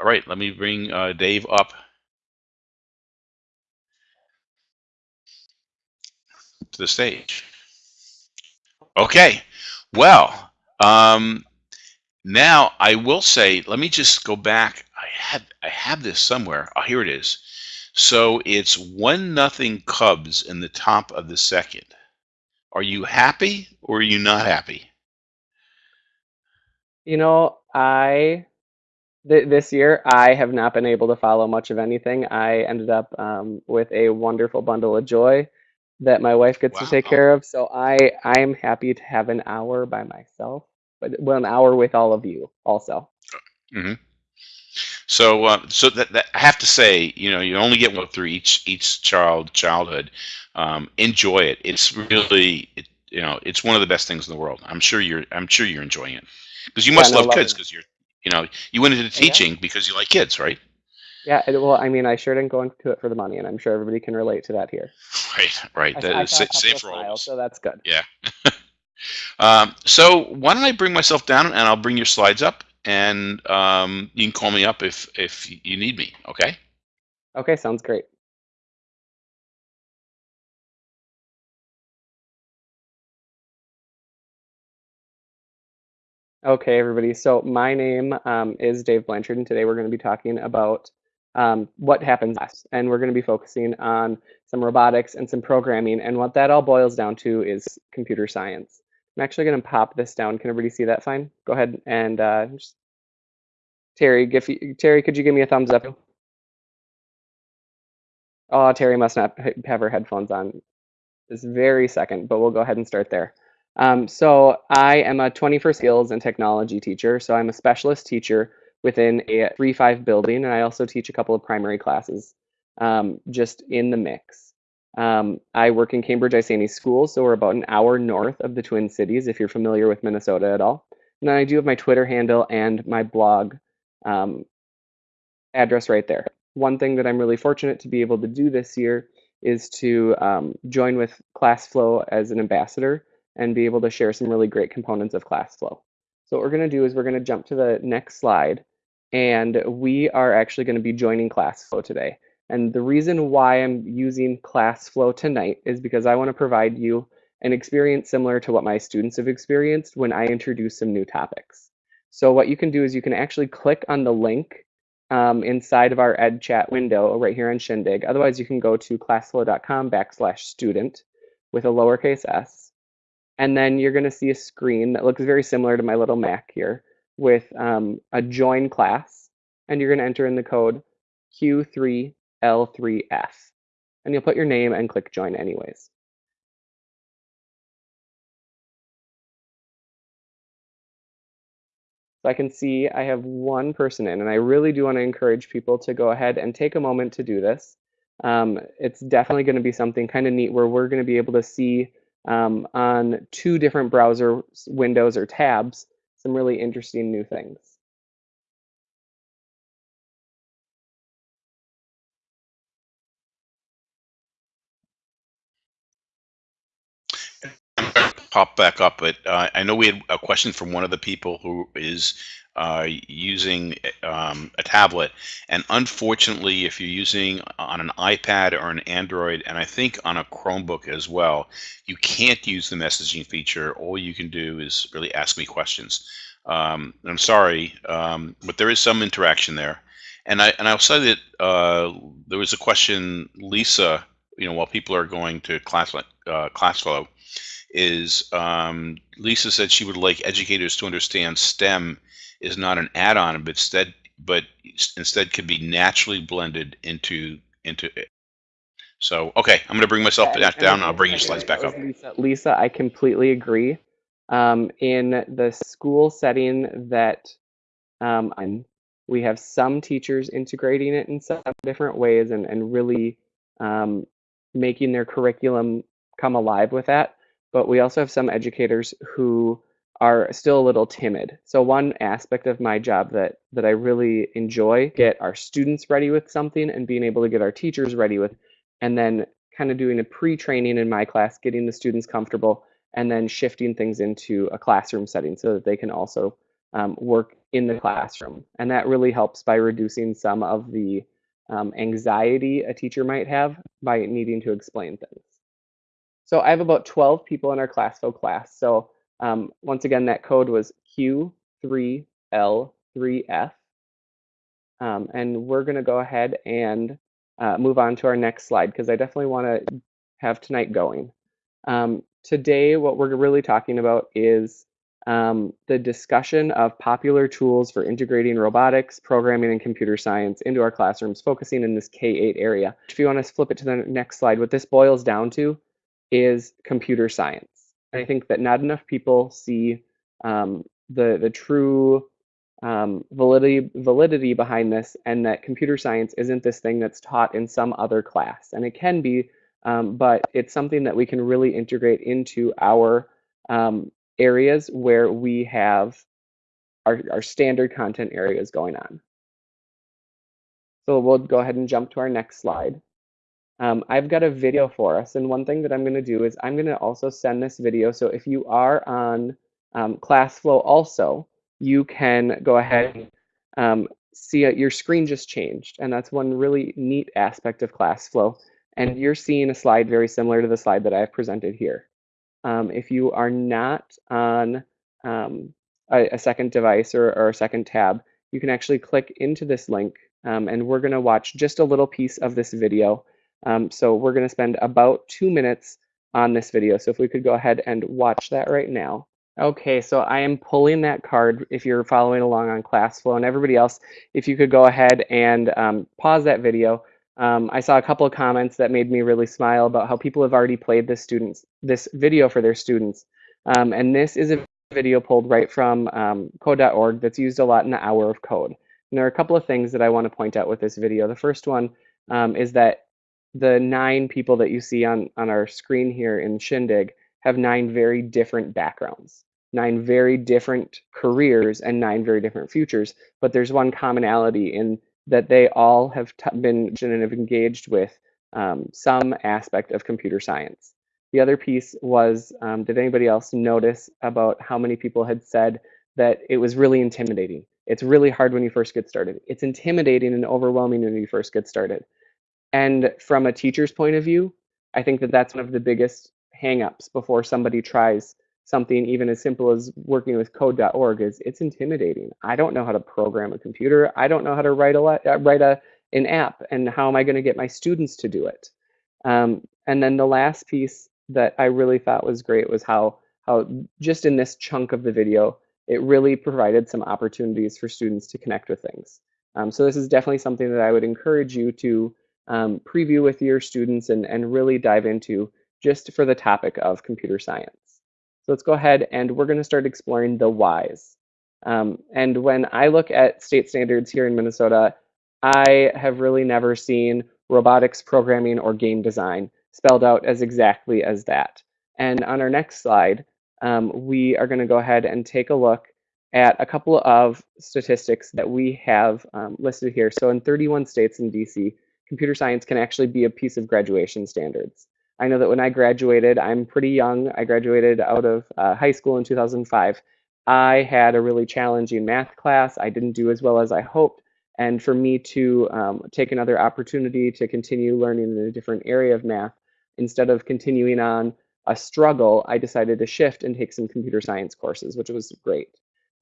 All right, let me bring uh, Dave up to the stage. Okay, well, um, now I will say, let me just go back. I had I have this somewhere. Oh, here it is. So it's one nothing Cubs in the top of the second. Are you happy or are you not happy? You know, I th this year I have not been able to follow much of anything. I ended up um, with a wonderful bundle of joy that my wife gets to take care of. So I I am happy to have an hour by myself, but well, an hour with all of you also. hmm So, uh, so that, that I have to say, you know, you only get one through each each child childhood. Um, enjoy it. It's really, it, you know, it's one of the best things in the world. I'm sure you're, I'm sure you're enjoying it because you must no, love kids because you're, you know, you went into Oh, yeah. teaching because you like kids, right? Yeah, well, I mean, I sure didn't go into it for the money, and I'm sure everybody can relate to that here. Right, right. I, That I is sa- safe for all of smiles, us. so that's good. Yeah. Um, so why don't I bring myself down and I'll bring your slides up and um, you can call me up if if you need me. Okay. Okay, sounds great. Okay, everybody. So my name um, is Dave Blanchard, and today we're going to be talking about um, what happens last. And we're going to be focusing on some robotics and some programming. And what that all boils down to is computer science. I'm actually going to pop this down. Can everybody see that fine? Go ahead and uh, just, Terry, you, Terry, could you give me a thumbs up? Oh, Terry must not have her headphones on this very second, but we'll go ahead and start there. Um, so I am a 21st skills and technology teacher. So I'm a specialist teacher within a 3-5 building, and I also teach a couple of primary classes um, just in the mix. Um, I work in Cambridge Isanti Schools, so we're about an hour north of the Twin Cities, if you're familiar with Minnesota at all. And then I do have my Twitter handle and my blog um, address right there. One thing that I'm really fortunate to be able to do this year is to um, join with ClassFlow as an ambassador and be able to share some really great components of ClassFlow. So what we're going to do is we're going to jump to the next slide, and we are actually going to be joining ClassFlow today. And the reason why I'm using ClassFlow tonight is because I want to provide you an experience similar to what my students have experienced when I introduce some new topics. So what you can do is you can actually click on the link um, inside of our ed chat window right here on Shindig. Otherwise, you can go to classflow.com backslash student with a lowercase s. And then you're going to see a screen that looks very similar to my little Mac here with um, a join class. And you're going to enter in the code Q3L3F. And you'll put your name and click join anyways. So I can see I have one person in, and I really do want to encourage people to go ahead and take a moment to do this. Um, it's definitely going to be something kind of neat where we're going to be able to see um, on two different browser windows or tabs some really interesting new things. Pop back up, but uh, I know we had a question from one of the people who is uh, using um, a tablet, and unfortunately, if you're using on an iPad or an Android, and I think on a Chromebook as well, you can't use the messaging feature. All you can do is really ask me questions. Um, I'm sorry, um, but there is some interaction there, and I and I'll say that uh, there was a question, Lisa. You know, while people are going to class uh, ClassFlow is um, Lisa said she would like educators to understand STEM is not an add-on, but instead, but instead could be naturally blended into into it. So, okay, I'm going to bring myself Yeah, back down. I'll bring your slides back up. Lisa. Lisa, I completely agree. Um, in the school setting that um, I'm, we have some teachers integrating it in some different ways and, and really um, making their curriculum come alive with that. But we also have some educators who are still a little timid. So one aspect of my job that that I really enjoy get our students ready with something and being able to get our teachers ready with and then kind of doing a pre-training in my class, getting the students comfortable and then shifting things into a classroom setting so that they can also um, work in the classroom. And that really helps by reducing some of the um, anxiety a teacher might have by needing to explain things. So I have about 12 people in our class. So um, once again, that code was Q3L3F. Um, and we're going to go ahead and uh, move on to our next slide because I definitely want to have tonight going. Um, today, what we're really talking about is um, the discussion of popular tools for integrating robotics, programming, and computer science into our classrooms, focusing in this K-8 area. If you want to flip it to the next slide, what this boils down to is computer science. And I think that not enough people see um, the, the true um, validity, validity behind this and that computer science isn't this thing that's taught in some other class. And it can be, um, but it's something that we can really integrate into our um, areas where we have our, our standard content areas going on. So we'll go ahead and jump to our next slide. Um, I've got a video for us, and one thing that I'm going to do is I'm going to also send this video. So if you are on um, ClassFlow also, you can go ahead and um, see it, your screen just changed. And that's one really neat aspect of ClassFlow. And you're seeing a slide very similar to the slide that I've presented here. Um, if you are not on um, a, a, second device or, or, a second tab, you can actually click into this link um, and we're going to watch just a little piece of this video. Um, so we're going to spend about two minutes on this video. So if we could go ahead and watch that right now. Okay, so I am pulling that card if you're following along on ClassFlow and everybody else, if you could go ahead and um, pause that video. Um, I saw a couple of comments that made me really smile about how people have already played this students this video for their students. Um, and this is a video pulled right from um, code.org that's used a lot in the hour of code. And there are a couple of things that I want to point out with this video. The first one um, is that the nine people that you see on, on our screen here in Shindig have nine very different backgrounds nine very different careers and nine very different futures, but there's one commonality in that they all have been and have engaged with um, some aspect of computer science. The other piece was, um, did anybody else notice about how many people had said that it was really intimidating? It's really hard when you first get started. It's intimidating and overwhelming when you first get started. And from a teacher's point of view, I think that that's one of the biggest hangups before somebody tries something even as simple as working with code.org is it's intimidating. I don't know how to program a computer. I don't know how to write a uh, write a an app, and how am I going to get my students to do it? Um, and then the last piece that I really thought was great was how how just in this chunk of the video, it really provided some opportunities for students to connect with things. Um, so this is definitely something that I would encourage you to um, preview with your students and, and really dive into just for the topic of computer science. So let's go ahead and we're going to start exploring the whys. Um, and when I look at state standards here in Minnesota, I have really never seen robotics programming or game design spelled out as exactly as that. And on our next slide, um, we are going to go ahead and take a look at a couple of statistics that we have um, listed here. So in 31 states in DC, computer science can actually be a piece of graduation standards. I know that when I graduated, I'm pretty young. I graduated out of uh, high school in 2005. I had a really challenging math class. I didn't do as well as I hoped. And for me to um, take another opportunity to continue learning in a different area of math, instead of continuing on a struggle, I decided to shift and take some computer science courses, which was great.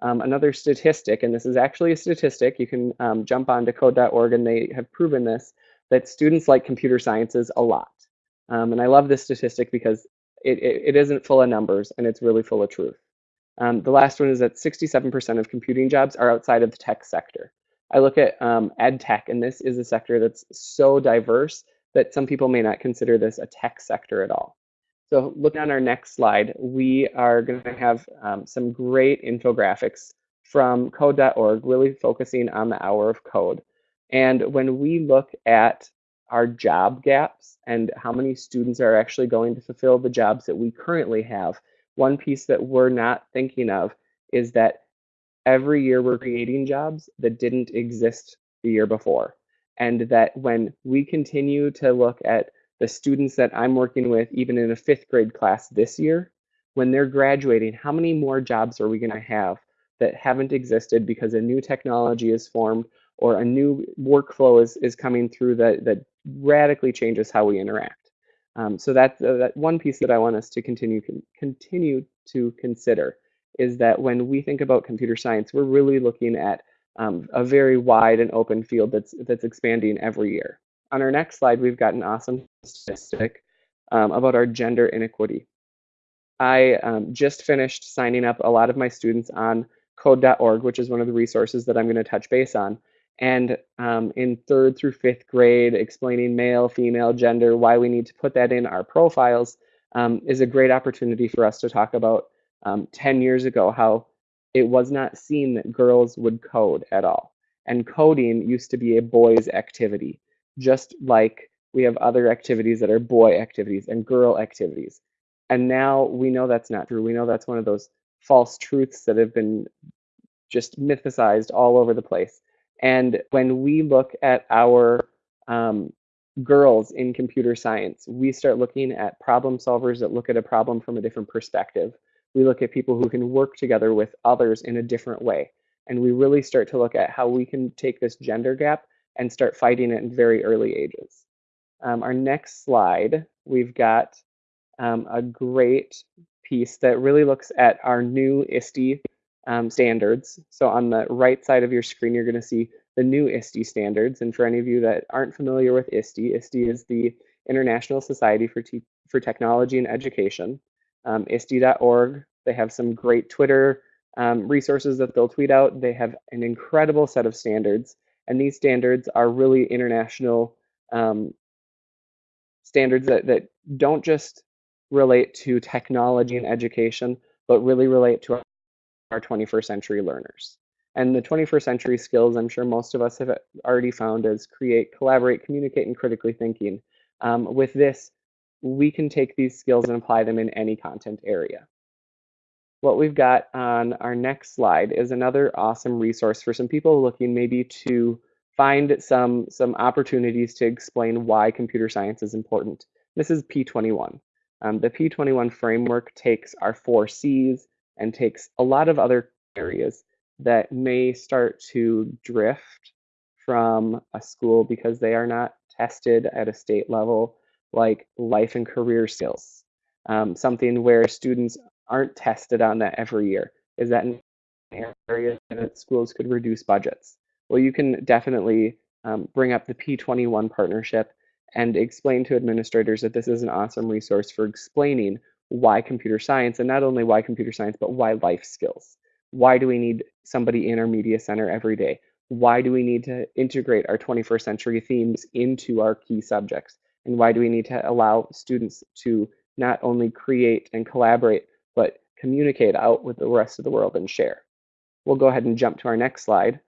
Um, another statistic, and this is actually a statistic, you can um, jump onto code.org and they have proven this, that students like computer sciences a lot. Um, and I love this statistic because it, it, it isn't full of numbers and it's really full of truth. Um, the last one is that 67% of computing jobs are outside of the tech sector. I look at um, ed tech, and this is a sector that's so diverse that some people may not consider this a tech sector at all. So looking on our next slide, we are going to have um, some great infographics from code.org, really focusing on the hour of code. And when we look at our job gaps and how many students are actually going to fulfill the jobs that we currently have. One piece that we're not thinking of is that every year we're creating jobs that didn't exist the year before. And that when we continue to look at the students that I'm working with, even in a fifth grade class this year, when they're graduating, how many more jobs are we going to have that haven't existed because a new technology is formed or a new workflow is, is coming through that, that radically changes how we interact. Um, so that, uh, that one piece that I want us to continue con continue to consider is that when we think about computer science, we're really looking at um, a very wide and open field that's that's expanding every year. On our next slide, we've got an awesome statistic um, about our gender inequity. I um, just finished signing up a lot of my students on code.org, which is one of the resources that I'm going to touch base on. And um, in third through fifth grade, explaining male, female, gender, why we need to put that in our profiles um, is a great opportunity for us to talk about um, 10 years ago how it was not seen that girls would code at all. And coding used to be a boys' activity, just like we have other activities that are boy activities and girl activities. And now we know that's not true. We know that's one of those false truths that have been just mythicized all over the place. And when we look at our um, girls in computer science, we start looking at problem solvers that look at a problem from a different perspective. We look at people who can work together with others in a different way. And we really start to look at how we can take this gender gap and start fighting it in very early ages. Um, our next slide, we've got um, a great piece that really looks at our new ISTE um, standards. So on the right side of your screen, you're going to see the new ISTE standards. And for any of you that aren't familiar with ISTE, ISTE is the International Society for, for Technology and Education. Um, ISTE.org, they have some great Twitter um, resources that they'll tweet out. They have an incredible set of standards. And these standards are really international um, standards that, that don't just relate to technology and education, but really relate to our 21st century learners. And the 21st century skills, I'm sure most of us have already found is create, collaborate, communicate, and critically thinking. Um, with this, we can take these skills and apply them in any content area. What we've got on our next slide is another awesome resource for some people looking maybe to find some, some opportunities to explain why computer science is important. This is P21. Um, the P21 framework takes our four C's and takes a lot of other areas that may start to drift from a school because they are not tested at a state level, like life and career skills. Um, something where students aren't tested on that every year. Is that an area that schools could reduce budgets? Well, you can definitely um, bring up the P21 partnership and explain to administrators that this is an awesome resource for explaining why computer science, and not only why computer science, but why life skills. Why do we need somebody in our media center every day? Why do we need to integrate our 21st century themes into our key subjects? And why do we need to allow students to not only create and collaborate, but communicate out with the rest of the world and share? We'll go ahead and jump to our next slide.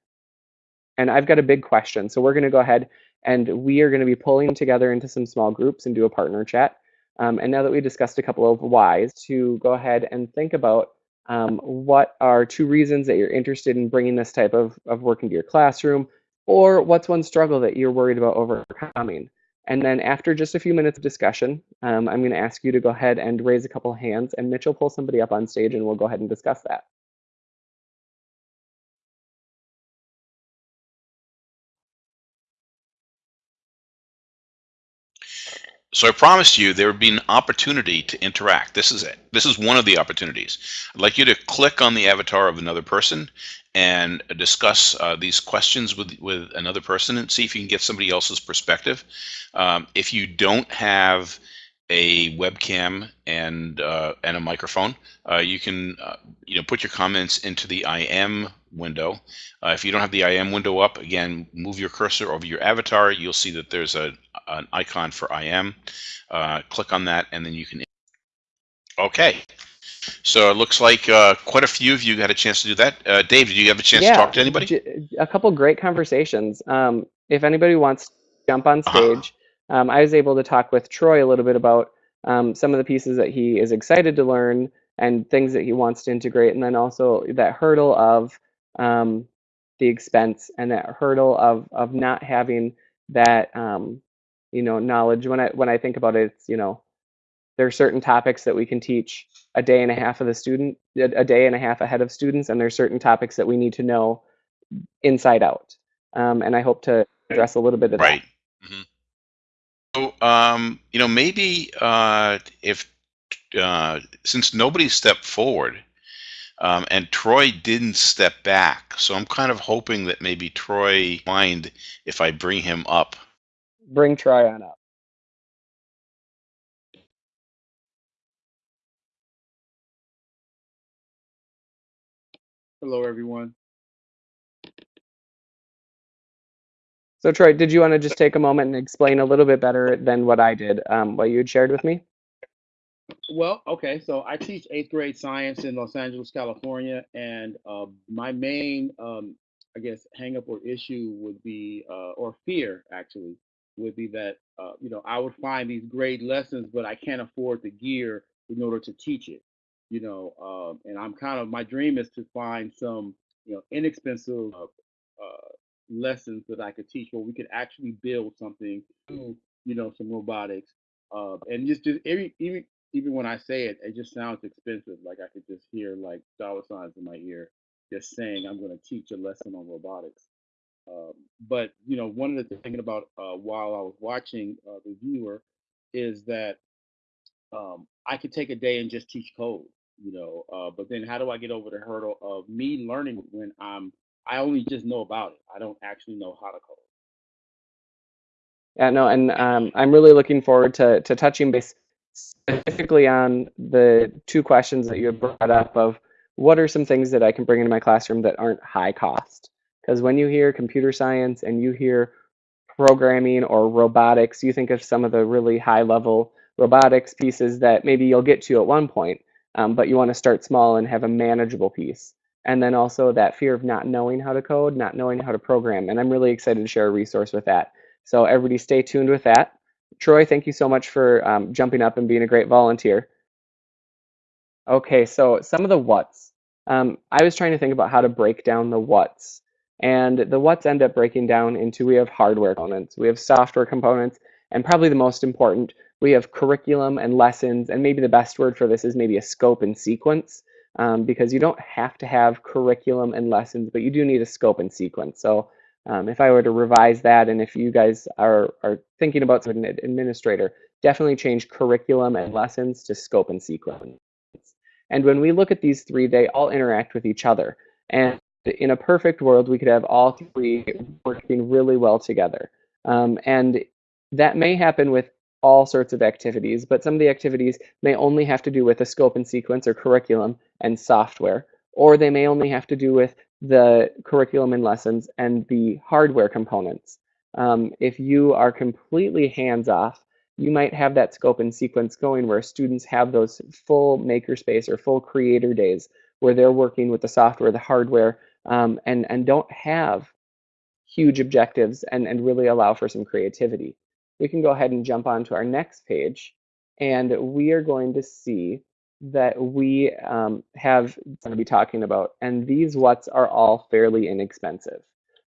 And I've got a big question. So we're going to go ahead and we are going to be pulling together into some small groups and do a partner chat. Um, and now that we discussed a couple of whys, to go ahead and think about um, what are two reasons that you're interested in bringing this type of, of work into your classroom, or what's one struggle that you're worried about overcoming. And then after just a few minutes of discussion, um, I'm going to ask you to go ahead and raise a couple hands, and Mitch will pull somebody up on stage and we'll go ahead and discuss that. So I promised you there would be an opportunity to interact. This is it. This is one of the opportunities. I'd like you to click on the avatar of another person and discuss uh, these questions with, with another person and see if you can get somebody else's perspective. Um, if you don't have a webcam and uh, and a microphone. Uh, you can uh, you know put your comments into the IM window. Uh, if you don't have the IM window up, again, move your cursor over your avatar. You'll see that there's a an icon for IM. Uh, click on that, and then you can. Okay. So it looks like uh, quite a few of you got a chance to do that. Dave, did you have a chance yeah, to talk to anybody? A couple great conversations. Um, if anybody wants to jump on uh-huh. stage, -huh um, I was able to talk with Troy a little bit about um, some of the pieces that he is excited to learn and things that he wants to integrate, and then also that hurdle of um, the expense and that hurdle of of not having that um, you know knowledge. When I when I think about it, it's you know there are certain topics that we can teach a day and a half of the student, a day and a half ahead of students, and there are certain topics that we need to know inside out. Um, and I hope to address a little bit of Right. hmm So, um, you know, maybe uh, if uh, since nobody stepped forward um, and Troy didn't step back, so I'm kind of hoping that maybe Troy mind if I bring him up. Bring Troy on up. Hello, everyone. So Troy, did you want to just take a moment and explain a little bit better than what I did, um, what you had shared with me? Well, okay, so I teach eighth grade science in Los Angeles, California, and uh, my main, um, I guess, hangup or issue would be, uh, or fear actually, would be that, uh, you know, I would find these great lessons, but I can't afford the gear in order to teach it, you know, um, and I'm kind of, my dream is to find some, you know, inexpensive uh, uh, lessons that I could teach where we could actually build something, you know, some robotics uh, and just, just every, even even when I say it, it just sounds expensive. Like I could just hear like dollar signs in my ear, just saying I'm going to teach a lesson on robotics. Um, but you know, one of the things thinking about uh, while I was watching uh, the viewer is that um, I could take a day and just teach code. You know, uh, but then how do I get over the hurdle of me learning when I'm I only just know about it. I don't actually know how to code. Yeah, no, and um, I'm really looking forward to, to touching base specifically on the two questions that you brought up of what are some things that I can bring into my classroom that aren't high cost? Because when you hear computer science and you hear programming or robotics, you think of some of the really high level robotics pieces that maybe you'll get to at one point, um, but you want to start small and have a manageable piece. And then also that fear of not knowing how to code, not knowing how to program. And I'm really excited to share a resource with that. So everybody stay tuned with that. Troy, thank you so much for um, jumping up and being a great volunteer. Okay, so some of the what's. Um, I was trying to think about how to break down the what's. And the what's end up breaking down into we have hardware components, we have software components, and probably the most important, we have curriculum and lessons. And maybe the best word for this is maybe a scope and sequence, um, because you don't have to have curriculum and lessons, but you do need a scope and sequence. So um, if I were to revise that, and if you guys are, are thinking about an administrator, definitely change curriculum and lessons to scope and sequence. And when we look at these three, they all interact with each other. And in a perfect world, we could have all three working really well together. Um, and that may happen with all sorts of activities, but some of the activities may only have to do with a scope and sequence or curriculum and software, or they may only have to do with the curriculum and lessons and the hardware components. Um, if you are completely hands off, you might have that scope and sequence going where students have those full makerspace or full creator days where they're working with the software, the hardware, um, and, and don't have huge objectives and, and really allow for some creativity. We can go ahead and jump on to our next page and we are going to see that we um, have going to be talking about. And these what's are all fairly inexpensive.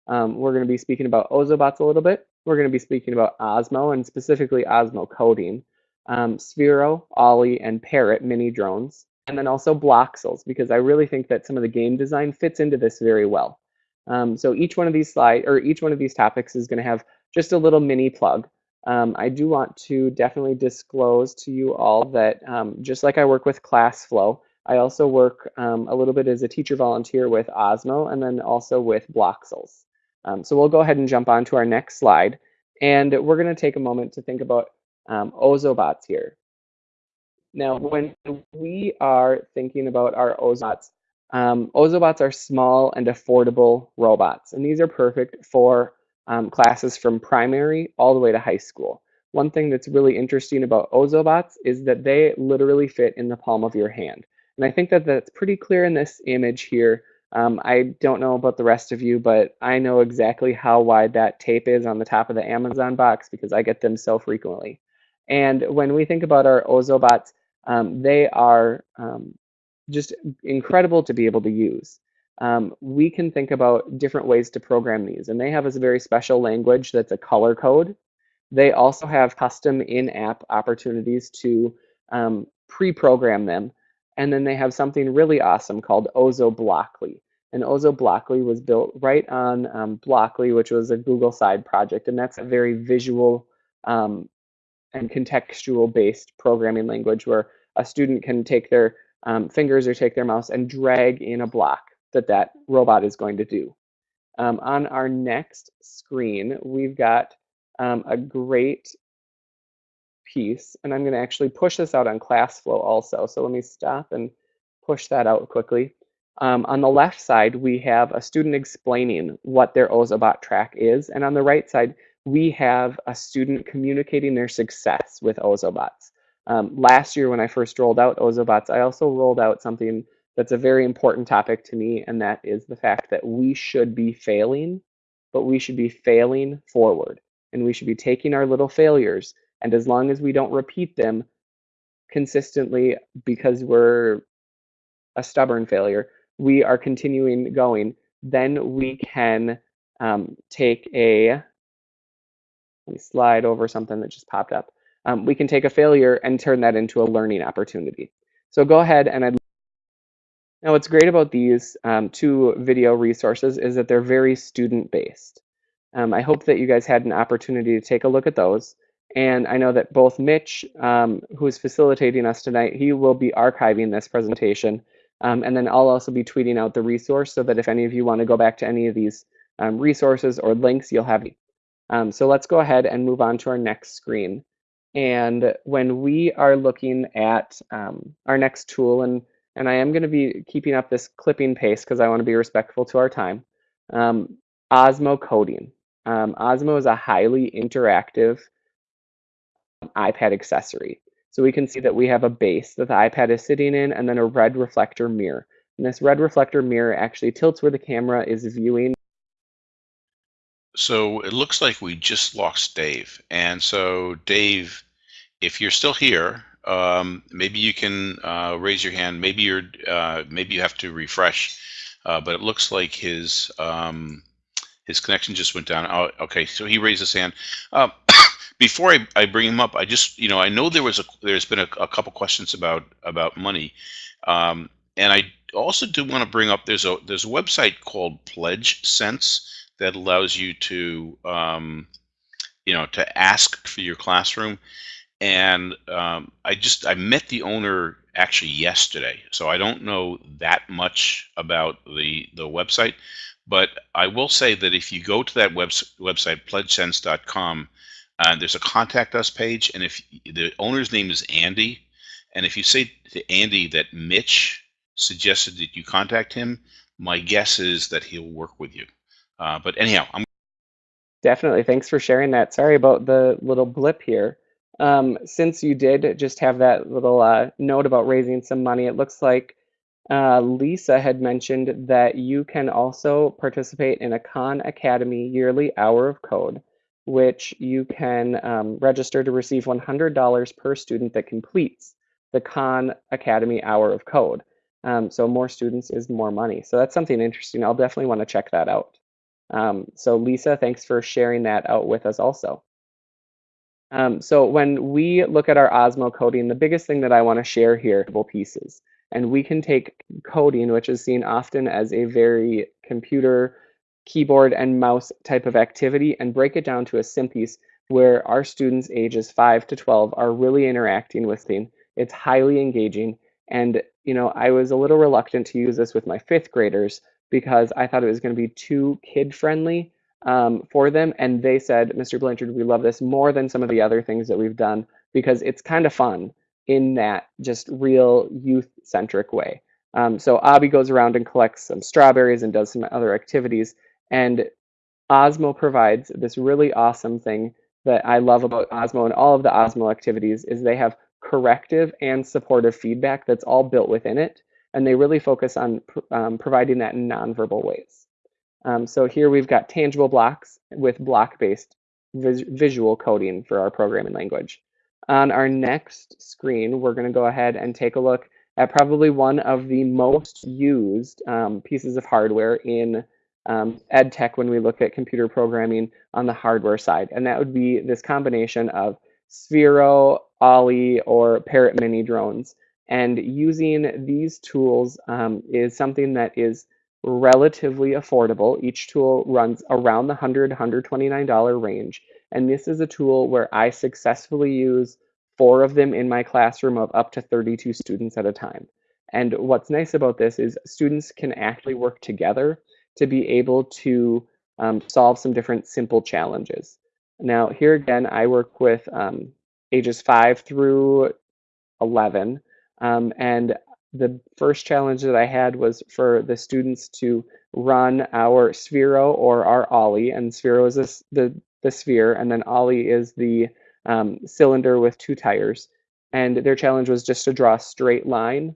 Um, we're going to be speaking about Ozobots a little bit. We're going to be speaking about Osmo and specifically Osmo coding, um, Sphero, Ollie, and Parrot mini drones, and then also Bloxels because I really think that some of the game design fits into this very well. Um, so each one of these slide or each one of these topics is going to have just a little mini plug. Um, I do want to definitely disclose to you all that um, just like I work with ClassFlow, I also work um, a little bit as a teacher volunteer with Osmo and then also with Bloxels. Um, so we'll go ahead and jump on to our next slide. And we're going to take a moment to think about um, Ozobots here. Now, when we are thinking about our Ozobots, um, Ozobots are small and affordable robots. And these are perfect for um, classes from primary all the way to high school. One thing that's really interesting about Ozobots is that they literally fit in the palm of your hand. And I think that that's pretty clear in this image here. Um, I don't know about the rest of you, but I know exactly how wide that tape is on the top of the Amazon box because I get them so frequently. And when we think about our Ozobots, um, they are um, just incredible to be able to use um, we can think about different ways to program these. And they have a very special language that's a color code. They also have custom in-app opportunities to um, pre-program them. And then they have something really awesome called Ozo Blockly. And Ozo Blockly was built right on um, Blockly, which was a Google side project. And that's a very visual um, and contextual based programming language where a student can take their um, fingers or take their mouse and drag in a block that that robot is going to do. Um, on our next screen, we've got um, a great piece, and I'm going to actually push this out on ClassFlow also. So let me stop and push that out quickly. Um, on the left side, we have a student explaining what their Ozobot track is, and on the right side, we have a student communicating their success with Ozobots. Um, last year, when I first rolled out Ozobots, I also rolled out something that's a very important topic to me, and that is the fact that we should be failing, but we should be failing forward. And we should be taking our little failures, and as long as we don't repeat them consistently because we're a stubborn failure, we are continuing going, then we can um, take a let me slide over something that just popped up. Um, we can take a failure and turn that into a learning opportunity. So go ahead and I'd now what's great about these um, two video resources is that they're very student based. Um, I hope that you guys had an opportunity to take a look at those. And I know that both Mitch, um, who is facilitating us tonight, he will be archiving this presentation. Um, and then I'll also be tweeting out the resource so that if any of you want to go back to any of these um, resources or links, you'll have um, so let's go ahead and move on to our next screen. And when we are looking at our next tool, and, and I am going to be keeping up this clipping pace because I want to be respectful to our time, um, Osmo Coding. Um, Osmo is a highly interactive iPad accessory. So we can see that we have a base that the iPad is sitting in and then a red reflector mirror. And this red reflector mirror actually tilts where the camera is viewing so it looks like we just lost Dave. And so, Dave, if you're still here, um, maybe you can uh, raise your hand. Maybe you're uh, maybe you have to refresh. Uh, but it looks like his um, his connection just went down. Oh, okay, so he raised his hand. Um, before I, I bring him up, I just you know I know there was a there's been a, a couple questions about about money, um, and I also do want to bring up there's a there's a website called Pledge Sense that allows you to um, you know to ask for your classroom and um, i just i met the owner actually yesterday so i don't know that much about the the website but i will say that if you go to that web, website pledgesense.com uh, there's a contact us page and if the owner's name is andy and if you say to andy that mitch suggested that you contact him my guess is that he'll work with you uh, but anyhow, I'm definitely thanks for sharing that. Sorry about the little blip here. Um, since you did just have that little uh, note about raising some money, it looks like uh, Lisa had mentioned that you can also participate in a Khan Academy yearly hour of code, which you can um, register to receive $100 per student that completes the Khan Academy hour of code. Um, so more students is more money. So that's something interesting. I'll definitely want to check that out. Um, so Lisa, thanks for sharing that out with us also. Um, so when we look at our Osmo coding, the biggest thing that I want to share here are pieces. And we can take coding, which is seen often as a very computer, keyboard, and mouse type of activity, and break it down to a sim piece where our students ages 5 to 12 are really interacting with things. It's highly engaging. And you know, I was a little reluctant to use this with my fifth graders because I thought it was going to be too kid friendly um, for them. And they said, Mr. Blanchard, we love this more than some of the other things that we've done because it's kind of fun in that just real youth centric way. Um, so Abby goes around and collects some strawberries and does some other activities. And Osmo provides this really awesome thing that I love about Osmo and all of the Osmo activities is they have corrective and supportive feedback that's all built within it and they really focus on um, providing that in nonverbal ways. Um, so here we've got tangible blocks with block-based vis visual coding for our programming language. On our next screen, we're going to go ahead and take a look at probably one of the most used um, pieces of hardware in um, ed tech when we look at computer programming on the hardware side. And that would be this combination of Sphero, Ollie or Parrot mini drones. And using these tools um, is something that is relatively affordable. Each tool runs around the $100, $129 range. And this is a tool where I successfully use four of them in my classroom of up to 32 students at a time. And what's nice about this is students can actually work together to be able to um, solve some different simple challenges. Now, here again, I work with um, ages 5 through 11. Um, and the first challenge that I had was for the students to run our Sphero or our Ollie. And Sphero is this, the, the sphere, and then Ollie is the um, cylinder with two tires. And their challenge was just to draw a straight line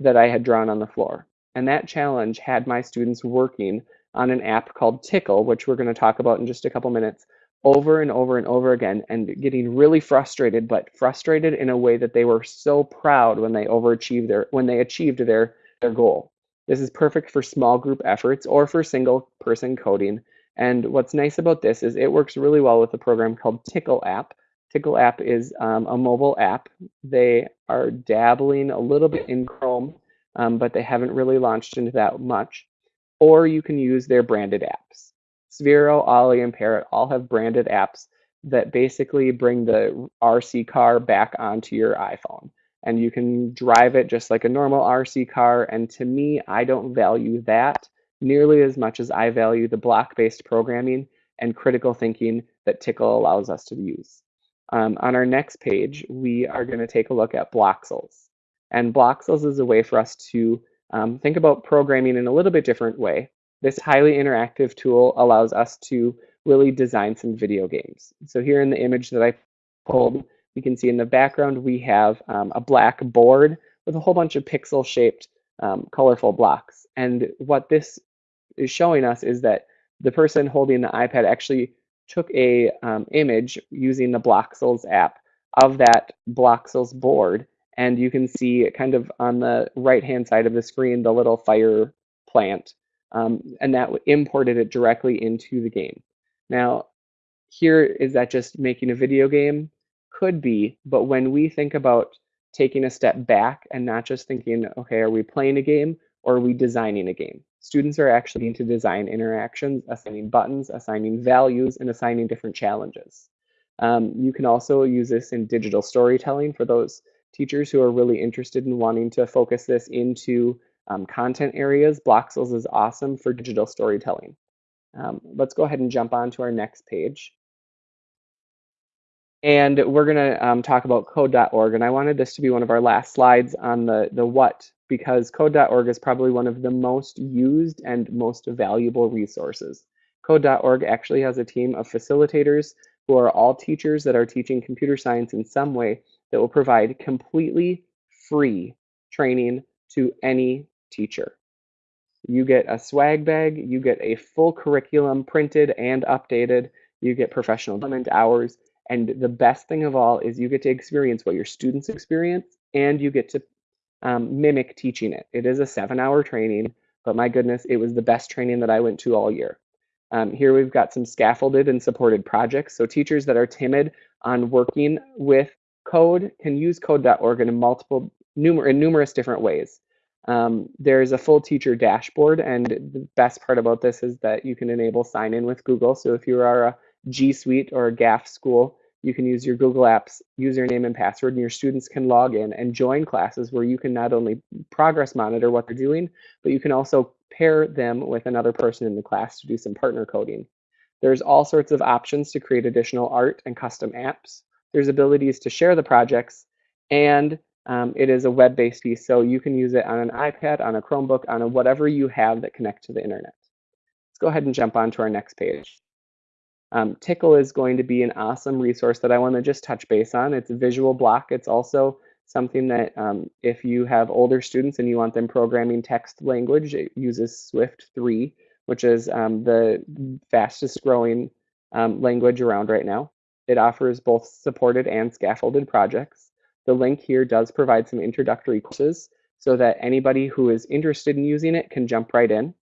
that I had drawn on the floor. And that challenge had my students working on an app called Tickle, which we're going to talk about in just a couple minutes, over and over and over again and getting really frustrated, but frustrated in a way that they were so proud when they overachieved their when they achieved their their goal. This is perfect for small group efforts or for single person coding. And what's nice about this is it works really well with a program called Tickle app. Tickle app is um, a mobile app. They are dabbling a little bit in Chrome, um, but they haven't really launched into that much. Or you can use their branded apps. Sphero, Ollie, and Parrot all have branded apps that basically bring the RC car back onto your iPhone. And you can drive it just like a normal RC car. And to me, I don't value that nearly as much as I value the block-based programming and critical thinking that Tickle allows us to use. Um, on our next page, we are going to take a look at Bloxels. And Bloxels is a way for us to um, think about programming in a little bit different way. This highly interactive tool allows us to really design some video games. So here in the image that I pulled, you can see in the background we have um, a black board with a whole bunch of pixel shaped um, colorful blocks. And what this is showing us is that the person holding the iPad actually took a um, image using the Bloxels app of that Bloxels board. And you can see kind of on the right hand side of the screen, the little fire plant um, and that imported it directly into the game. Now, here is that just making a video game? Could be, but when we think about taking a step back and not just thinking, okay, are we playing a game or are we designing a game? Students are actually need to design interactions, assigning buttons, assigning values, and assigning different challenges. Um, you can also use this in digital storytelling for those teachers who are really interested in wanting to focus this into um, content areas, Bloxels is awesome for digital storytelling. Um, let's go ahead and jump on to our next page. And we're going to um, talk about code.org. And I wanted this to be one of our last slides on the, the what, because code.org is probably one of the most used and most valuable resources. Code.org actually has a team of facilitators who are all teachers that are teaching computer science in some way that will provide completely free training to any teacher. You get a swag bag, you get a full curriculum printed and updated, you get professional development hours, and the best thing of all is you get to experience what your students experience and you get to um, mimic teaching it. It is a seven hour training, but my goodness, it was the best training that I went to all year. Um, here we've got some scaffolded and supported projects. So teachers that are timid on working with code can use code.org in multiple, numer in numerous different ways. Um, there's a full teacher dashboard, and the best part about this is that you can enable sign in with Google. So if you are a G Suite or a GAF school, you can use your Google Apps username and password, and your students can log in and join classes where you can not only progress monitor what they're doing, but you can also pair them with another person in the class to do some partner coding. There's all sorts of options to create additional art and custom apps. There's abilities to share the projects, and um, it is a web-based piece, so you can use it on an iPad, on a Chromebook, on a whatever you have that connects to the internet. Let's go ahead and jump on to our next page. Um, Tickle is going to be an awesome resource that I want to just touch base on. It's a visual block. It's also something that um, if you have older students and you want them programming text language, it uses Swift 3, which is um, the fastest growing um, language around right now. It offers both supported and scaffolded projects. The link here does provide some introductory courses so that anybody who is interested in using it can jump right in.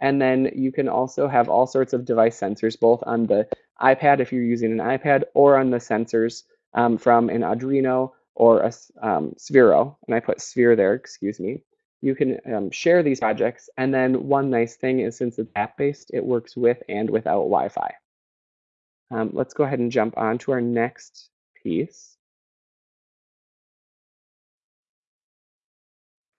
And then you can also have all sorts of device sensors, both on the iPad if you're using an iPad or on the sensors um, from an Arduino or a um, Sphero, and I put sphere there, excuse me, you can um, share these projects. And then one nice thing is since it's app-based, it works with and without Wi-Fi. Um, let's go ahead and jump on to our next piece.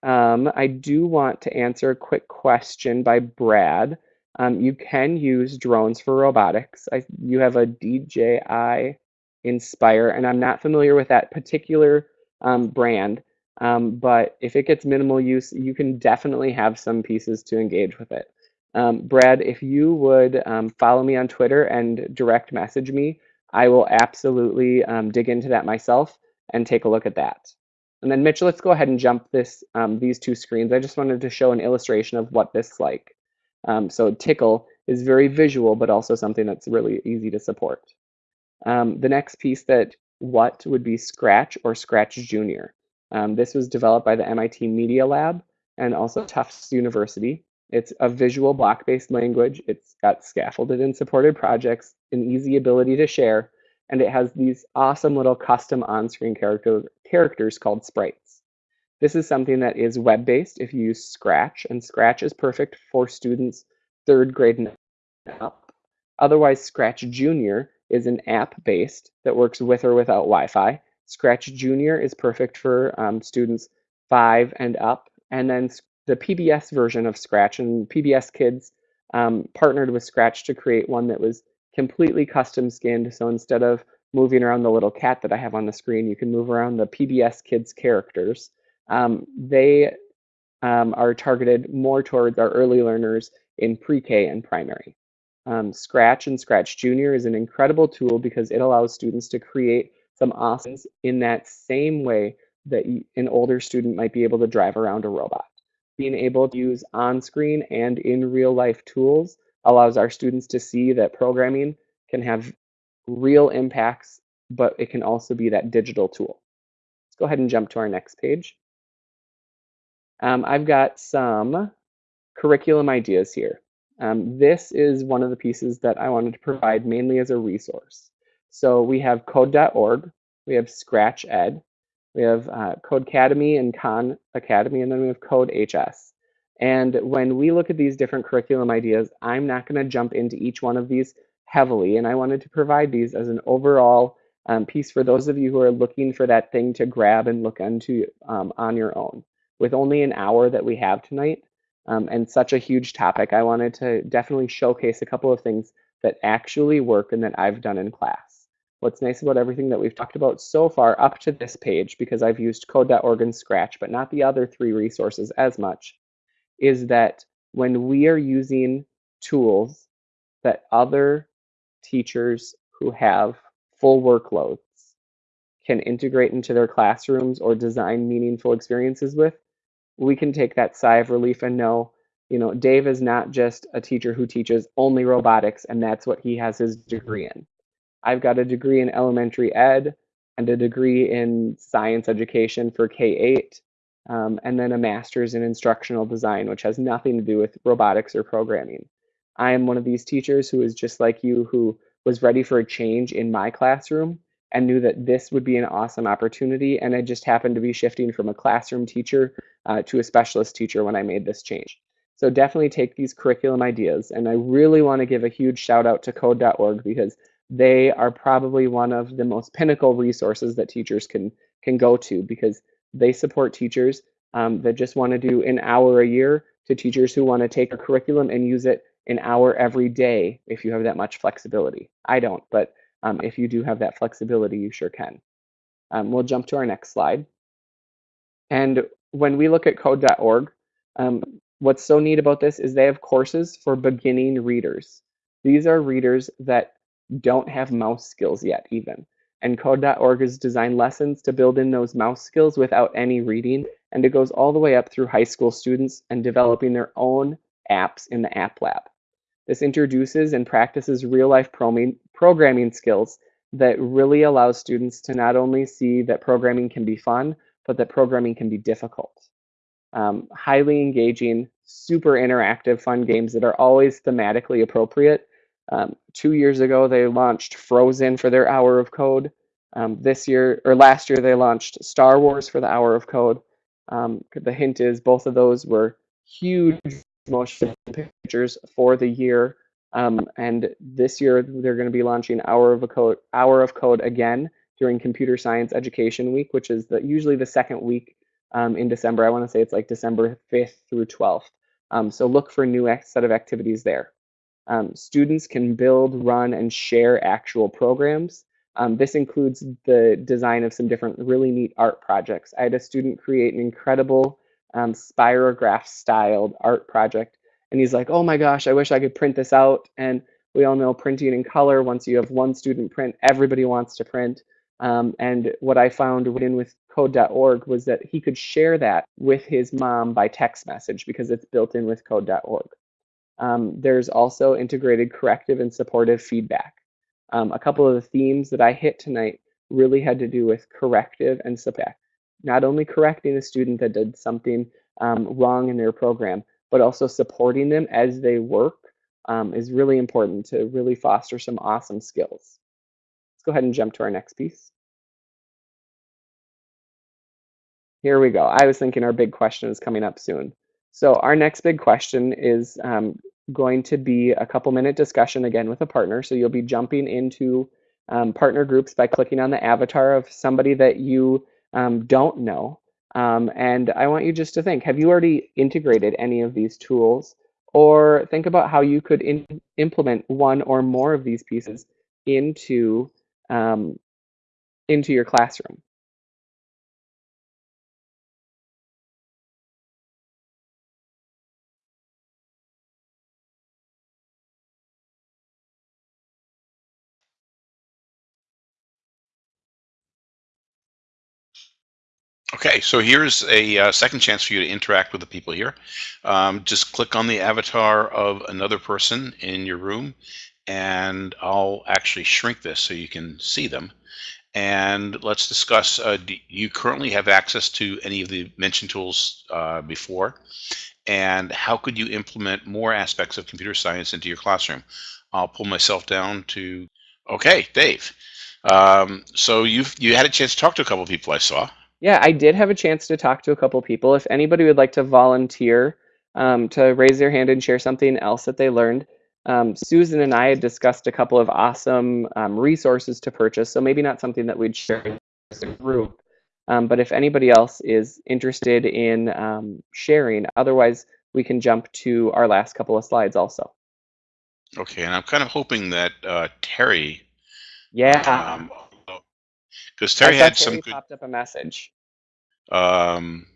Um, I do want to answer a quick question by Brad. Um, you can use drones for robotics. I, you have a DJI Inspire, and I'm not familiar with that particular um, brand, um, but if it gets minimal use, you can definitely have some pieces to engage with it. Um, Brad, if you would um, follow me on Twitter and direct message me, I will absolutely dig into that myself and take a look at that. And then Mitch, let's go ahead and jump this um, these two screens. I just wanted to show an illustration of what this is like. Um, so Tickle is very visual, but also something that's really easy to support. Um, the next piece that what would be Scratch or Scratch Junior. Um, this was developed by the MIT Media Lab and also Tufts University. It's a visual block-based language. It's got scaffolded and supported projects, an easy ability to share, and it has these awesome little custom on-screen character, characters called sprites. This is something that is web-based if you use Scratch, and Scratch is perfect for students third grade and up. Otherwise, Scratch Junior is an app-based that works with or without Wi-Fi. Scratch Junior is perfect for um, students five and up. And then the PBS version of Scratch and PBS Kids um, partnered with Scratch to create one that was completely custom skinned. So instead of moving around the little cat that I have on the screen, you can move around the PBS Kids characters. Um, they um, are targeted more towards our early learners in pre-K and primary. Um, Scratch and Scratch Junior is an incredible tool because it allows students to create some awesomes in that same way that an older student might be able to drive around a robot. Being able to use on-screen and in real life tools allows our students to see that programming can have real impacts, but it can also be that digital tool. Let's go ahead and jump to our next page. Um, I've got some curriculum ideas here. Um, this is one of the pieces that I wanted to provide mainly as a resource. So we have code.org, we have Scratch Ed, we have uh, Codecademy and Khan Academy, and then we have Code HS. And when we look at these different curriculum ideas, I'm not going to jump into each one of these heavily, and I wanted to provide these as an overall um, piece for those of you who are looking for that thing to grab and look into um, on your own. With only an hour that we have tonight, um, and such a huge topic, I wanted to definitely showcase a couple of things that actually work and that I've done in class. What's nice about everything that we've talked about so far up to this page, because I've used code.org and Scratch, but not the other three resources as much, is that when we are using tools that other teachers who have full workloads can integrate into their classrooms or design meaningful experiences with, we can take that sigh of relief and know, you know, Dave is not just a teacher who teaches only robotics and that's what he has his degree in. I've got a degree in elementary ed and a degree in science education for K-8, um, and then a master's in instructional design, which has nothing to do with robotics or programming. I am one of these teachers who is just like you, who was ready for a change in my classroom and knew that this would be an awesome opportunity. And I just happened to be shifting from a classroom teacher uh, to a specialist teacher when I made this change. So definitely take these curriculum ideas. And I really want to give a huge shout out to code.org because they are probably one of the most pinnacle resources that teachers can, can go to because they support teachers um, that just want to do an hour a year to teachers who want to take a curriculum and use it an hour every day if you have that much flexibility. I don't, but um, if you do have that flexibility, you sure can. Um, we'll jump to our next slide. And when we look at code.org, um, what's so neat about this is they have courses for beginning readers. These are readers that don't have mouse skills yet even. And code.org has designed lessons to build in those mouse skills without any reading. And it goes all the way up through high school students and developing their own apps in the App Lab. This introduces and practices real life programming skills that really allows students to not only see that programming can be fun, but that programming can be difficult. Um, highly engaging, super interactive, fun games that are always thematically appropriate. Um, two years ago, they launched Frozen for their hour of code. Um, this year or last year, they launched Star Wars for the Hour of Code. Um, the hint is both of those were huge motion pictures for the year. Um, and this year, they're going to be launching Hour of Code, Hour of Code again during Computer Science Education Week, which is the, usually the second week um, in December. I want to say it's like December 5th through 12th. Um, so look for a new set of activities there. Um, students can build, run, and share actual programs. Um, this includes the design of some different really neat art projects. I had a student create an incredible um, spirograph styled art project. And he's like, oh my gosh, I wish I could print this out. And we all know printing in color, once you have one student print, everybody wants to print. Um, and what I found in with code.org was that he could share that with his mom by text message because it's built in with code.org. Um, there's also integrated corrective and supportive feedback. Um, a couple of the themes that I hit tonight really had to do with corrective and support. Not only correcting a student that did something um, wrong in their program, but also supporting them as they work um, is really important to really foster some awesome skills. Let's go ahead and jump to our next piece. Here we go. I was thinking our big question is coming up soon. So our next big question is um, going to be a couple minute discussion again with a partner. So you'll be jumping into um, partner groups by clicking on the avatar of somebody that you um, don't know. Um, and I want you just to think, have you already integrated any of these tools? Or think about how you could implement one or more of these pieces into, um, into your classroom. Okay, so here's a uh, second chance for you to interact with the people here. Um, just click on the avatar of another person in your room, and I'll actually shrink this so you can see them. And let's discuss, uh, do you currently have access to any of the mentioned tools uh, before? And how could you implement more aspects of computer science into your classroom? I'll pull myself down to, okay, Dave. Um, so you've you had a chance to talk to a couple of people I saw. Yeah, I did have a chance to talk to a couple people. If anybody would like to volunteer um, to raise their hand and share something else that they learned, um, Susan and I had discussed a couple of awesome um, resources to purchase. So maybe not something that we'd share as a group, um, but if anybody else is interested in um, sharing, otherwise we can jump to our last couple of slides also. Okay, and I'm kind of hoping that uh, Terry. Yeah. Um, because Terry had Terry some good. popped up a message. Um,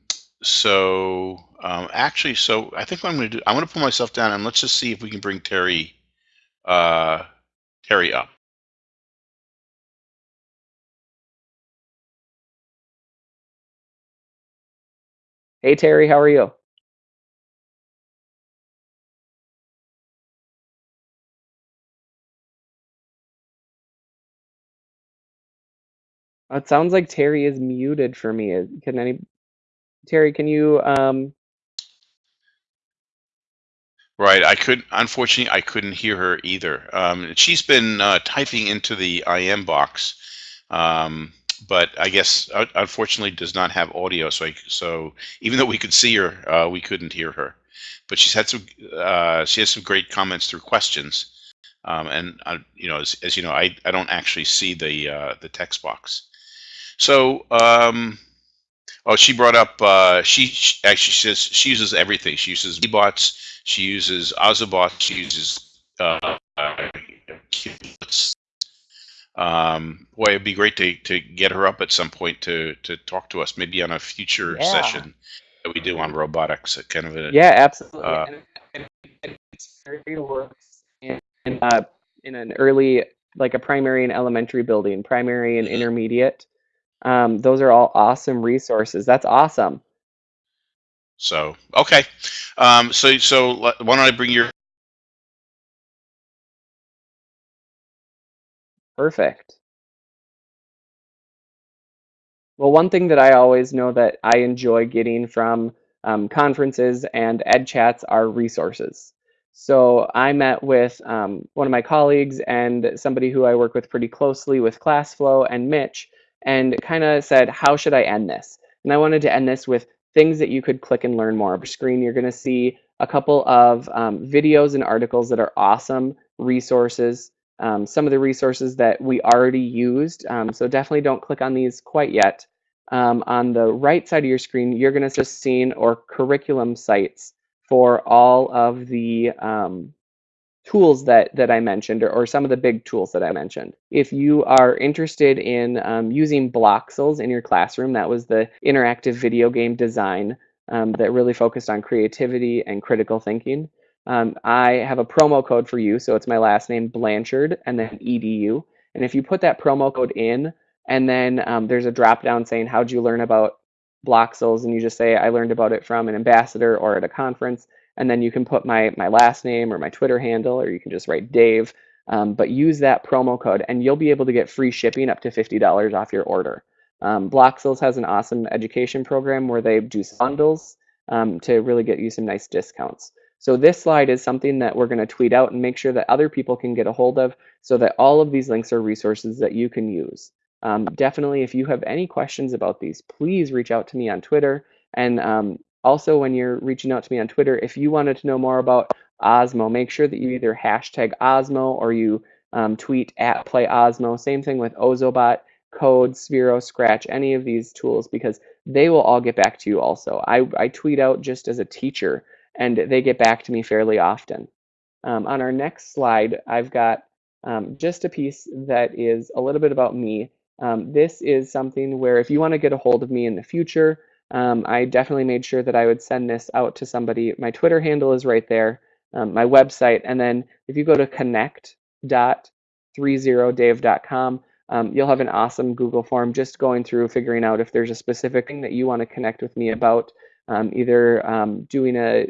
so um, actually, so I think what I'm going to do, I'm going to pull myself down and let's just see if we can bring Terry, uh, Terry up. Hey Terry, how are you? It sounds like Terry is muted for me. Can any Terry, can you um Right. I could, unfortunately, I couldn't hear her either. Um, she's been uh, typing into the IM box, um, but I guess uh, unfortunately does not have audio. So, I, so even though we could see her, uh, we couldn't hear her. But she's had some, uh, she has some great comments through questions. Um, and uh, you know, as, as you know, I, I don't actually see the uh, the text box. So, um, oh, she brought up. Uh, she, she actually says she uses everything. She uses bots. She uses Ozobot. She uses uh, Um, boy, it'd be great to to get her up at some point to to talk to us, maybe on a future Yeah. session that we do on robotics. a Kind of a Yeah, absolutely. Uh, and, and, and works in, in, uh, in an early, like a primary and elementary building, primary and Mhm. intermediate. Um, those are all awesome resources. That's awesome. so okay. Um, so so why don't I bring your Perfect. Well, one thing that I always know that I enjoy getting from um, conferences and ed chats are resources. So I met with um, one of my colleagues and somebody who I work with pretty closely with ClassFlow and Mitch, and kind of said, how should I end this? And I wanted to end this with things that you could click and learn more. Screen, you're going to see a couple of um, videos and articles that are awesome resources. Um, some of the resources that we already used. Um, so definitely don't click on these quite yet. Um, on the right side of your screen, you're going to just see or curriculum sites for all of the um, tools that, that I mentioned, or, or, some of the big tools that I mentioned. If you are interested in um, using Bloxels in your classroom, that was the interactive video game design um, that really focused on creativity and critical thinking. Um, I have a promo code for you, so it's my last name, Blanchard, and then EDU. And if you put that promo code in, and then um, there's a drop down saying, how'd you learn about Bloxels? And you just say, I learned about it from an ambassador or at a conference. And then you can put my, my last name or my Twitter handle, or you can just write Dave. Um, but use that promo code and you'll be able to get free shipping up to $50 off your order. Um, Bloxels has an awesome education program where they do bundles um, to really get you some nice discounts. So this slide is something that we're going to tweet out and make sure that other people can get a hold of so that all of these links are resources that you can use. Um, definitely, if you have any questions about these, please reach out to me on Twitter. And um, also, when you're reaching out to me on Twitter, if you wanted to know more about Osmo, make sure that you either hashtag Osmo or you um, tweet at Play Osmo. Same thing with Ozobot, Code, Sphero, Scratch, any of these tools, because they will all get back to you also. I, I tweet out just as a teacher, and they get back to me fairly often. Um, on our next slide, I've got um, just a piece that is a little bit about me. Um, this is something where if you want to get a hold of me in the future, um, I definitely made sure that I would send this out to somebody. My Twitter handle is right there, um, my website, and then if you go to connect.30dave.com, um, you'll have an awesome Google form just going through figuring out if there's a specific thing that you want to connect with me about, um, either um, doing a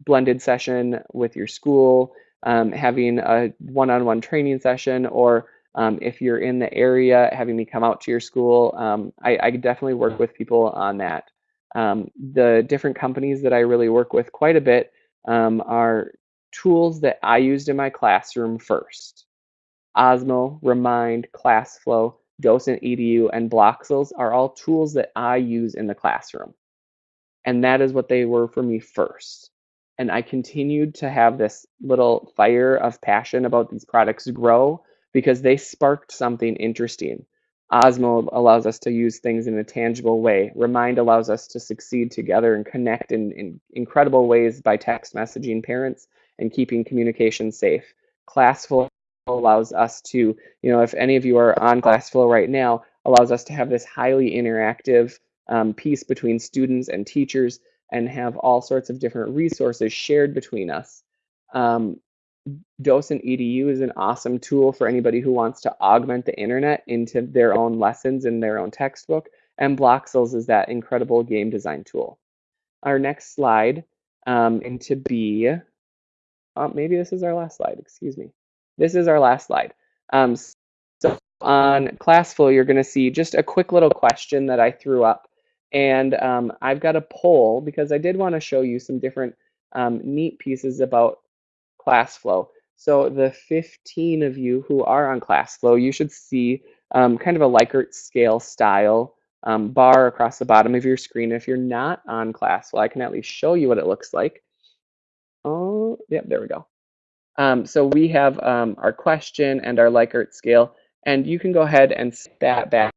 blended session with your school, um, having a one-on-one -on -one training session, or um, if you're in the area, having me come out to your school, um, I, I, definitely work with people on that. Um, the different companies that I really work with quite a bit um, are tools that I used in my classroom first. Osmo, Remind, ClassFlow, Docent EDU, and Bloxels are all tools that I use in the classroom. And that is what they were for me first. And I continued to have this little fire of passion about these products grow because they sparked something interesting. Osmo allows us to use things in a tangible way. Remind allows us to succeed together and connect in, in incredible ways by text messaging parents and keeping communication safe. Classflow allows us to, you know, if any of you are on Classflow right now, allows us to have this highly interactive um, piece between students and teachers and have all sorts of different resources shared between us. Um, Docent EDU is an awesome tool for anybody who wants to augment the internet into their own lessons in their own textbook. And Bloxels is that incredible game design tool. Our next slide um, into B, uh, maybe this is our last slide, excuse me. This is our last slide. Um, so on Classflow, you're gonna see just a quick little question that I threw up. And um, I've got a poll because I did wanna show you some different um, neat pieces about ClassFlow. So the 15 of you who are on ClassFlow, you should see um, kind of a Likert scale style um, bar across the bottom of your screen. If you're not on ClassFlow, I can at least show you what it looks like. Oh, yep, there we go. Um, so we have um, our question and our Likert scale, and you can go ahead and that back,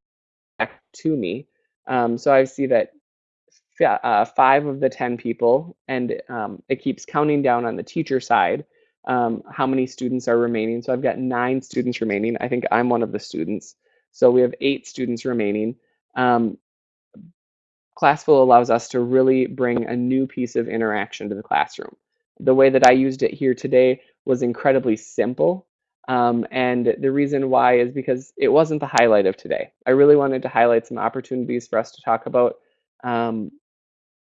back to me. Um, so I see that uh, five of the 10 people, and um, it keeps counting down on the teacher side um, how many students are remaining. So I've got nine students remaining. I think I'm one of the students. So we have eight students remaining. Um, Classflow allows us to really bring a new piece of interaction to the classroom. The way that I used it here today was incredibly simple. Um, and the reason why is because it wasn't the highlight of today. I really wanted to highlight some opportunities for us to talk about um,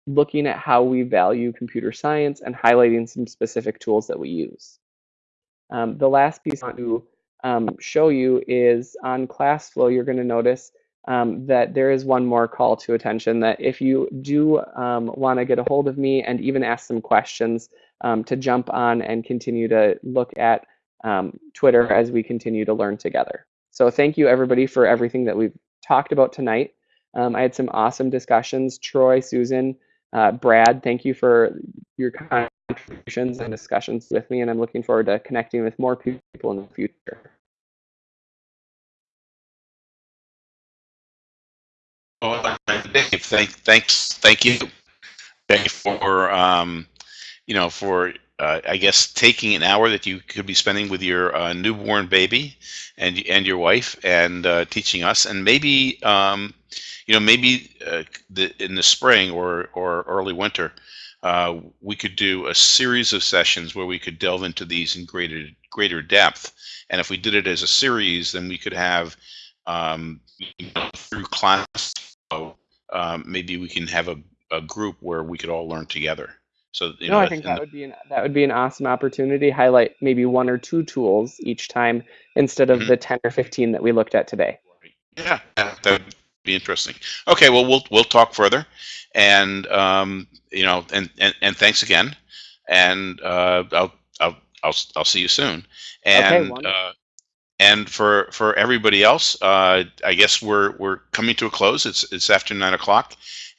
looking at how we value computer science and highlighting some specific tools that we use. Um, the last piece I want to um, show you is on ClassFlow, you're going to notice um, that there is one more call to attention that if you do um, want to get a hold of me and even ask some questions, um, to jump on and continue to look at um, Twitter as we continue to learn together. So thank you everybody for everything that we've talked about tonight. I had some awesome discussions. Troy, Susan, uh, Brad, thank you for your contributions and discussions with me, and I'm looking forward to connecting with more people in the future. Well, Dave, thank, thanks, thank you, thank you for um, you know for uh, I guess taking an hour that you could be spending with your uh, newborn baby and and your wife and uh, teaching us. And maybe um, you know maybe uh, the, in the spring or or early winter uh, we could do a series of sessions where we could delve into these in greater greater depth. And if we did it as a series then we could have um, you know, through class um, maybe we can have a, a group where we could all learn together so you No, know I think that would be an that would be an awesome opportunity. Highlight maybe one or two tools each time instead of Mhm. the 10 or 15 that we looked at today. Yeah, yeah, that would be interesting. Okay, well, we'll we'll talk further, and um, you know, and and and thanks again, and uh, I'll I'll I'll I'll see you soon, and wonderful. uh, and for for everybody else, uh, I guess we're we're coming to a close. It's it's after nine o'clock,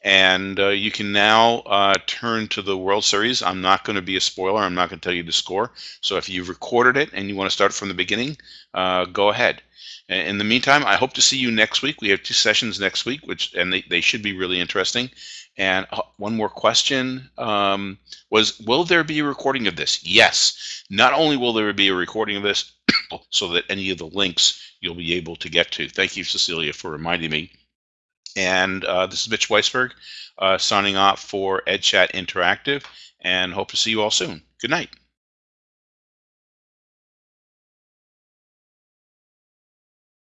and uh, you can now uh, turn to the World Series. I'm not going to be a spoiler. I'm not going to tell you the score. So if you've recorded it and you want to start from the beginning, uh, go ahead. In the meantime, I hope to see you next week. We have two sessions next week, which and they, they should be really interesting. And uh, one more question um, was, will there be a recording of this? Yes. Not only will there be a recording of this, so that any of the links you'll be able to get to. Thank you, Cecilia, for reminding me. And uh, this is Mitch Weisberg uh, signing off for EdChat Interactive and hope to see you all soon. Good night.